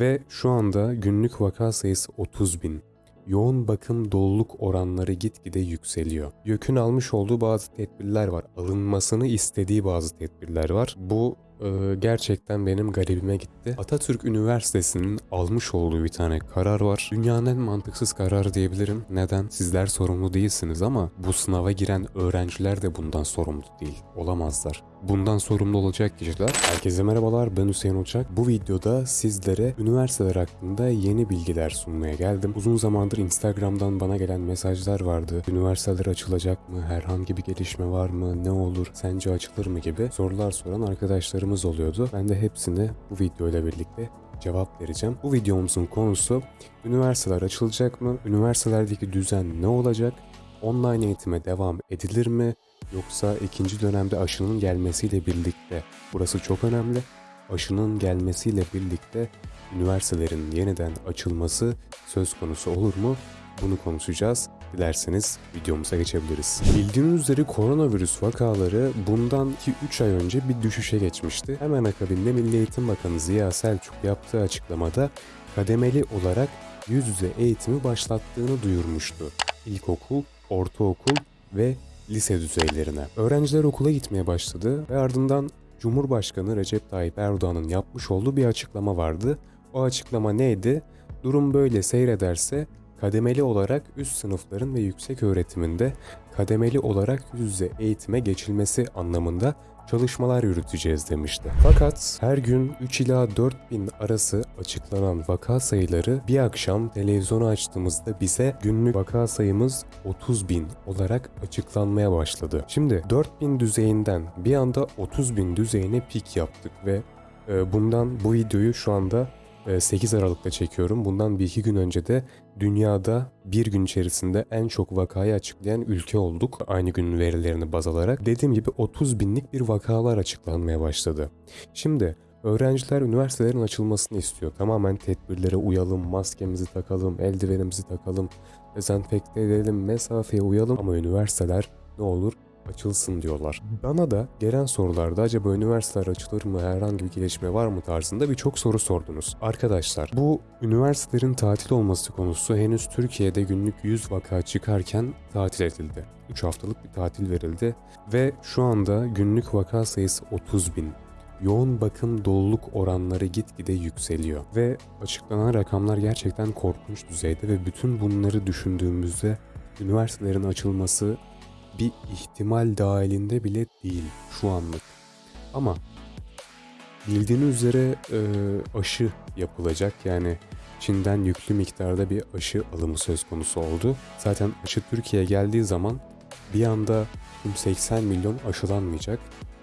Ve şu anda günlük vaka sayısı 30 bin. Yoğun bakım doluluk oranları gitgide yükseliyor. YÖK'ün almış olduğu bazı tedbirler var. Alınmasını istediği bazı tedbirler var. Bu e, gerçekten benim garibime gitti. Atatürk Üniversitesi'nin almış olduğu bir tane karar var. Dünyanın en mantıksız kararı diyebilirim. Neden? Sizler sorumlu değilsiniz ama bu sınava giren öğrenciler de bundan sorumlu değil. Olamazlar. Bundan sorumlu olacak kişiler. Herkese merhabalar ben Hüseyin Uçak. Bu videoda sizlere üniversiteler hakkında yeni bilgiler sunmaya geldim. Uzun zamandır Instagram'dan bana gelen mesajlar vardı. Üniversiteler açılacak mı? Herhangi bir gelişme var mı? Ne olur? Sence açılır mı? gibi sorular soran arkadaşlarımız oluyordu. Ben de hepsini bu videoyla birlikte cevap vereceğim. Bu videomuzun konusu üniversiteler açılacak mı? Üniversitelerdeki düzen ne olacak? Online eğitime devam edilir mi? Yoksa ikinci dönemde aşının gelmesiyle birlikte burası çok önemli. Aşının gelmesiyle birlikte üniversitelerin yeniden açılması söz konusu olur mu? Bunu konuşacağız. Dilerseniz videomuza geçebiliriz. Bildiğiniz üzere koronavirüs vakaları bundan 2-3 ay önce bir düşüşe geçmişti. Hemen akabinde Milli Eğitim Bakanı Ziya Selçuk yaptığı açıklamada kademeli olarak yüz yüze eğitimi başlattığını duyurmuştu. İlkokul, ortaokul ve lise düzeylerine. Öğrenciler okula gitmeye başladı ve ardından Cumhurbaşkanı Recep Tayyip Erdoğan'ın yapmış olduğu bir açıklama vardı. O açıklama neydi? Durum böyle seyrederse kademeli olarak üst sınıfların ve yüksek öğretiminde kademeli olarak yüz yüze eğitime geçilmesi anlamında çalışmalar yürüteceğiz demişti. Fakat her gün 3 ila 4 bin arası açıklanan vaka sayıları bir akşam televizyonu açtığımızda bize günlük vaka sayımız 30 bin olarak açıklanmaya başladı. Şimdi 4 bin düzeyinden bir anda 30 bin düzeyine pik yaptık ve e, bundan bu videoyu şu anda 8 Aralık'ta çekiyorum. Bundan bir iki gün önce de dünyada bir gün içerisinde en çok vakayı açıklayan ülke olduk. Aynı günün verilerini baz alarak. Dediğim gibi 30 binlik bir vakalar açıklanmaya başladı. Şimdi öğrenciler üniversitelerin açılmasını istiyor. Tamamen tedbirlere uyalım, maskemizi takalım, eldivenimizi takalım, dezenfekte edelim, mesafeye uyalım. Ama üniversiteler ne olur açılsın diyorlar. Bana da gelen sorularda acaba üniversiteler açılır mı, herhangi bir gelişme var mı tarzında birçok soru sordunuz. Arkadaşlar bu üniversitelerin tatil olması konusu henüz Türkiye'de günlük 100 vaka çıkarken tatil edildi. 3 haftalık bir tatil verildi ve şu anda günlük vaka sayısı 30 bin. Yoğun bakım doluluk oranları gitgide yükseliyor ve açıklanan rakamlar gerçekten korkunç düzeyde ve bütün bunları düşündüğümüzde üniversitelerin açılması bir ihtimal dahilinde bile değil şu anlık. Ama bildiğiniz üzere e, aşı yapılacak yani Çin'den yüklü miktarda bir aşı alımı söz konusu oldu. Zaten aşı Türkiye'ye geldiği zaman bir anda tüm 80 milyon aşılanmayacak.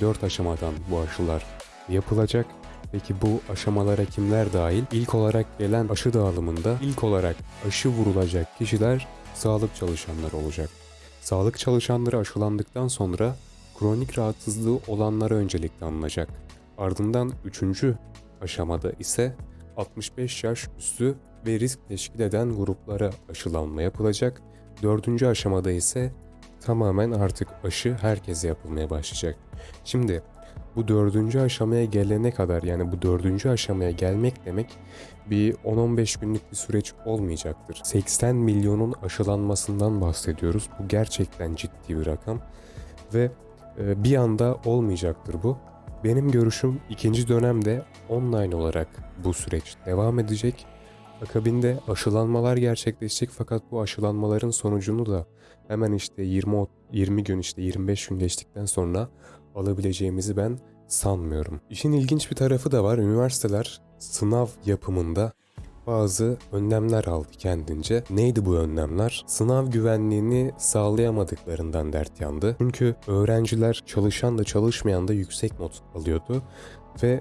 4 aşamadan bu aşılar yapılacak. Peki bu aşamalara kimler dahil? İlk olarak gelen aşı dağılımında ilk olarak aşı vurulacak kişiler sağlık çalışanları olacak. Sağlık çalışanları aşılandıktan sonra kronik rahatsızlığı olanlara öncelikle alınacak. Ardından 3. aşamada ise 65 yaş üstü ve risk teşkil eden gruplara aşılanma yapılacak. 4. aşamada ise tamamen artık aşı herkese yapılmaya başlayacak. Şimdi bu dördüncü aşamaya gelene kadar yani bu dördüncü aşamaya gelmek demek bir 10-15 günlük bir süreç olmayacaktır. 80 milyonun aşılanmasından bahsediyoruz. Bu gerçekten ciddi bir rakam ve e, bir anda olmayacaktır bu. Benim görüşüm ikinci dönemde online olarak bu süreç devam edecek. Akabinde aşılanmalar gerçekleşecek fakat bu aşılanmaların sonucunu da hemen işte 20 20 gün işte 25 gün geçtikten sonra alabileceğimizi ben sanmıyorum. İşin ilginç bir tarafı da var. Üniversiteler sınav yapımında bazı önlemler aldı kendince. Neydi bu önlemler? Sınav güvenliğini sağlayamadıklarından dert yandı. Çünkü öğrenciler çalışan da çalışmayan da yüksek not alıyordu ve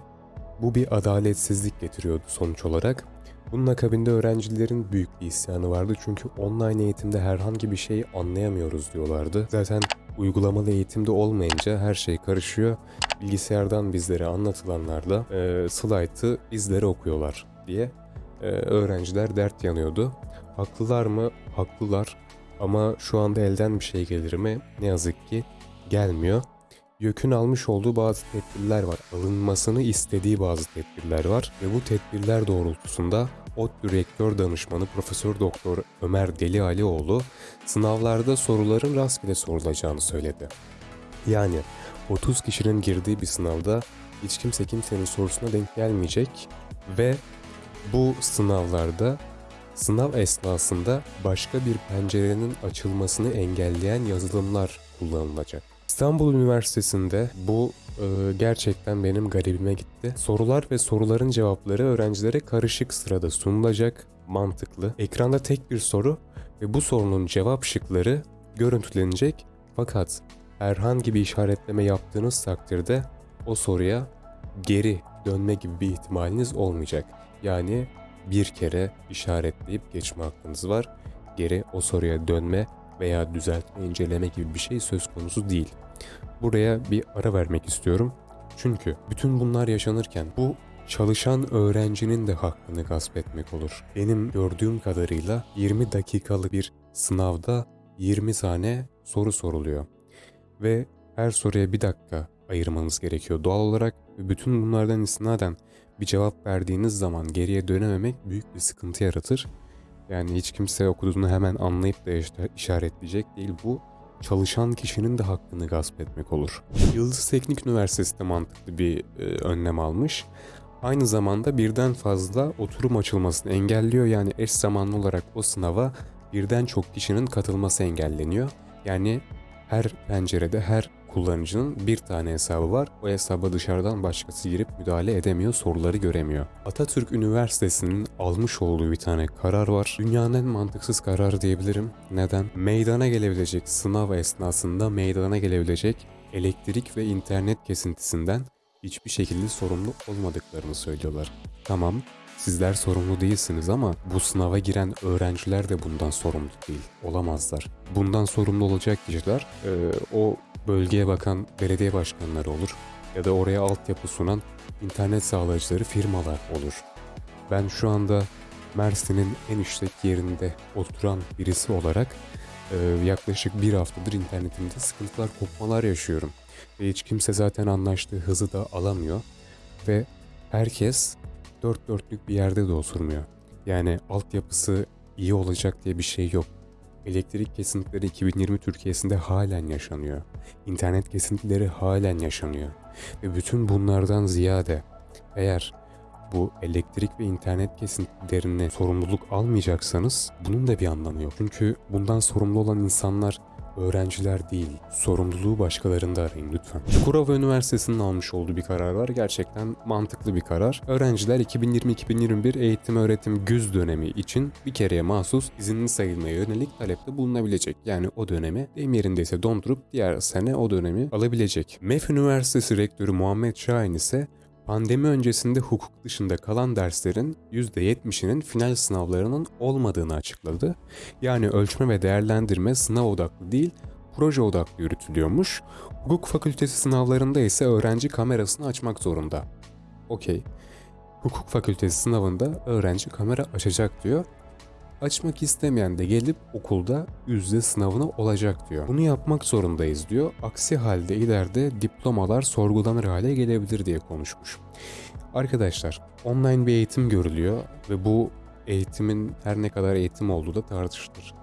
bu bir adaletsizlik getiriyordu sonuç olarak. Bunun akabinde öğrencilerin büyük bir isyanı vardı çünkü online eğitimde herhangi bir şey anlayamıyoruz diyorlardı. Zaten uygulamalı eğitimde olmayınca her şey karışıyor. Bilgisayardan bizlere anlatılanlarla e, slaytı bizlere okuyorlar diye e, öğrenciler dert yanıyordu. Haklılar mı? Haklılar. Ama şu anda elden bir şey gelir mi? Ne yazık ki gelmiyor. YÖK'ün almış olduğu bazı tedbirler var. Alınmasını istediği bazı tedbirler var ve bu tedbirler doğrultusunda ODTÜ Rektör Danışmanı Profesör Doktor Ömer Deli Alioğlu sınavlarda soruların rastgele sorulacağını söyledi. Yani 30 kişinin girdiği bir sınavda hiç kimse kimsenin sorusuna denk gelmeyecek ve bu sınavlarda sınav esnasında başka bir pencerenin açılmasını engelleyen yazılımlar kullanılacak. İstanbul Üniversitesi'nde bu e, gerçekten benim garibime gitti. Sorular ve soruların cevapları öğrencilere karışık sırada sunulacak, mantıklı. Ekranda tek bir soru ve bu sorunun cevap şıkları görüntülenecek fakat herhangi bir işaretleme yaptığınız takdirde o soruya geri dönme gibi bir ihtimaliniz olmayacak. Yani bir kere işaretleyip geçme hakkınız var. Geri o soruya dönme veya düzeltme, inceleme gibi bir şey söz konusu değil. Buraya bir ara vermek istiyorum. Çünkü bütün bunlar yaşanırken bu çalışan öğrencinin de hakkını gasp etmek olur. Benim gördüğüm kadarıyla 20 dakikalık bir sınavda 20 tane soru soruluyor. Ve her soruya bir dakika ayırmanız gerekiyor doğal olarak. Bütün bunlardan istinaden bir cevap verdiğiniz zaman geriye dönememek büyük bir sıkıntı yaratır. Yani hiç kimse okuduğunu hemen anlayıp da işaretleyecek değil. Bu çalışan kişinin de hakkını gasp etmek olur. Yıldız Teknik Üniversitesi de mantıklı bir e, önlem almış. Aynı zamanda birden fazla oturum açılmasını engelliyor. Yani eş zamanlı olarak o sınava birden çok kişinin katılması engelleniyor. Yani her pencerede her kullanıcının bir tane hesabı var. O hesaba dışarıdan başkası girip müdahale edemiyor, soruları göremiyor. Atatürk Üniversitesi'nin almış olduğu bir tane karar var. Dünyanın en mantıksız kararı diyebilirim. Neden? Meydana gelebilecek sınav esnasında meydana gelebilecek elektrik ve internet kesintisinden hiçbir şekilde sorumlu olmadıklarını söylüyorlar. Tamam, Sizler sorumlu değilsiniz ama bu sınava giren öğrenciler de bundan sorumlu değil, olamazlar. Bundan sorumlu olacak kişiler e, o bölgeye bakan belediye başkanları olur ya da oraya altyapı sunan internet sağlayıcıları firmalar olur. Ben şu anda Mersin'in en işlek yerinde oturan birisi olarak e, yaklaşık bir haftadır internetimde sıkıntılar, kopmalar yaşıyorum. Ve hiç kimse zaten anlaştığı hızı da alamıyor. Ve herkes dört dörtlük bir yerde de oturmuyor. Yani altyapısı iyi olacak diye bir şey yok. Elektrik kesintileri 2020 Türkiye'sinde halen yaşanıyor. İnternet kesintileri halen yaşanıyor. Ve bütün bunlardan ziyade eğer bu elektrik ve internet kesintilerine sorumluluk almayacaksanız bunun da bir anlamı yok. Çünkü bundan sorumlu olan insanlar öğrenciler değil, sorumluluğu başkalarında arayın lütfen. Çukurova Üniversitesi'nin almış olduğu bir karar var. Gerçekten mantıklı bir karar. Öğrenciler 2020-2021 eğitim öğretim güz dönemi için bir kereye mahsus izinli sayılmaya yönelik talepte bulunabilecek. Yani o dönemi deyim yerindeyse dondurup diğer sene o dönemi alabilecek. MEF Üniversitesi Rektörü Muhammed Şahin ise Pandemi öncesinde hukuk dışında kalan derslerin %70'inin final sınavlarının olmadığını açıkladı. Yani ölçme ve değerlendirme sınav odaklı değil, proje odaklı yürütülüyormuş. Hukuk fakültesi sınavlarında ise öğrenci kamerasını açmak zorunda. Okey. Hukuk fakültesi sınavında öğrenci kamera açacak diyor Açmak istemeyen de gelip okulda yüzde sınavına olacak diyor. Bunu yapmak zorundayız diyor. Aksi halde ileride diplomalar sorgulanır hale gelebilir diye konuşmuş. Arkadaşlar online bir eğitim görülüyor ve bu eğitimin her ne kadar eğitim olduğu da tartışılır.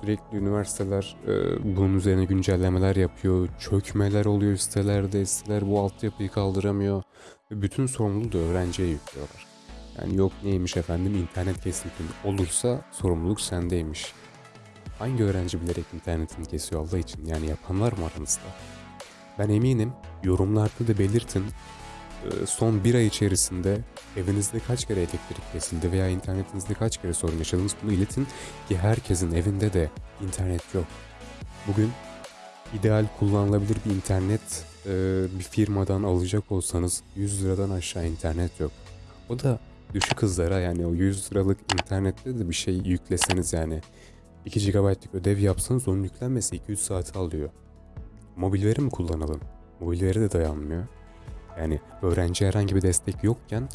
Sürekli üniversiteler e, bunun üzerine güncellemeler yapıyor, çökmeler oluyor sitelerde, siteler bu altyapıyı kaldıramıyor ve bütün sorumluluğu da öğrenciye yüklüyorlar. Yani yok neymiş efendim internet kesintin olursa sorumluluk sendeymiş. Hangi öğrenci bilerek internetini kesiyor Allah için? Yani yapan var mı aranızda? Ben eminim yorumlarda da belirtin. Ee, son bir ay içerisinde evinizde kaç kere elektrik kesildi veya internetinizde kaç kere sorun yaşadınız bunu iletin ki herkesin evinde de internet yok. Bugün ideal kullanılabilir bir internet e, bir firmadan alacak olsanız 100 liradan aşağı internet yok. O da düşük hızlara yani o 100 liralık internette de bir şey yükleseniz yani 2 GB'lık ödev yapsanız onun yüklenmesi 2-3 saat alıyor. Mobil veri mi kullanalım? Mobil veri de dayanmıyor. Yani öğrenci herhangi bir destek yokken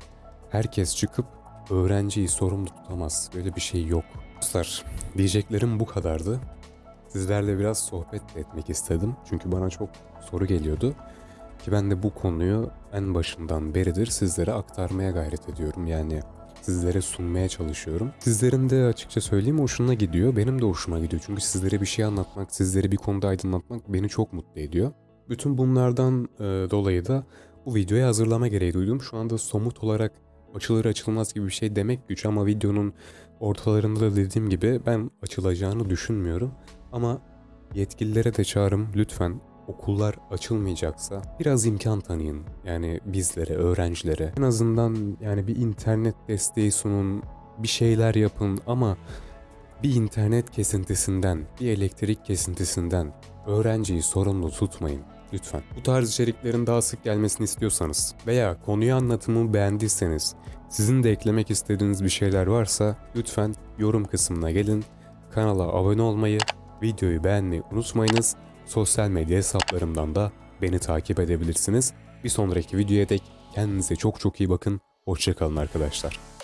herkes çıkıp öğrenciyi sorumlu tutamaz. Böyle bir şey yok. Dostlar diyeceklerim bu kadardı. Sizlerle biraz sohbet etmek istedim. Çünkü bana çok soru geliyordu. Ki ben de bu konuyu en başından beridir sizlere aktarmaya gayret ediyorum. Yani sizlere sunmaya çalışıyorum. Sizlerin de açıkça söyleyeyim hoşuna gidiyor. Benim de hoşuma gidiyor. Çünkü sizlere bir şey anlatmak, sizleri bir konuda aydınlatmak beni çok mutlu ediyor. Bütün bunlardan e, dolayı da bu videoyu hazırlama gereği duydum. Şu anda somut olarak açılır açılmaz gibi bir şey demek güç ama videonun ortalarında da dediğim gibi ben açılacağını düşünmüyorum. Ama yetkililere de çağrım lütfen okullar açılmayacaksa biraz imkan tanıyın. Yani bizlere, öğrencilere. En azından yani bir internet desteği sunun, bir şeyler yapın ama bir internet kesintisinden, bir elektrik kesintisinden öğrenciyi sorumlu tutmayın. Lütfen. Bu tarz içeriklerin daha sık gelmesini istiyorsanız veya konuyu anlatımı beğendiyseniz, sizin de eklemek istediğiniz bir şeyler varsa lütfen yorum kısmına gelin. Kanala abone olmayı, videoyu beğenmeyi unutmayınız. Sosyal medya hesaplarımdan da beni takip edebilirsiniz. Bir sonraki videoya dek kendinize çok çok iyi bakın. Hoşçakalın arkadaşlar.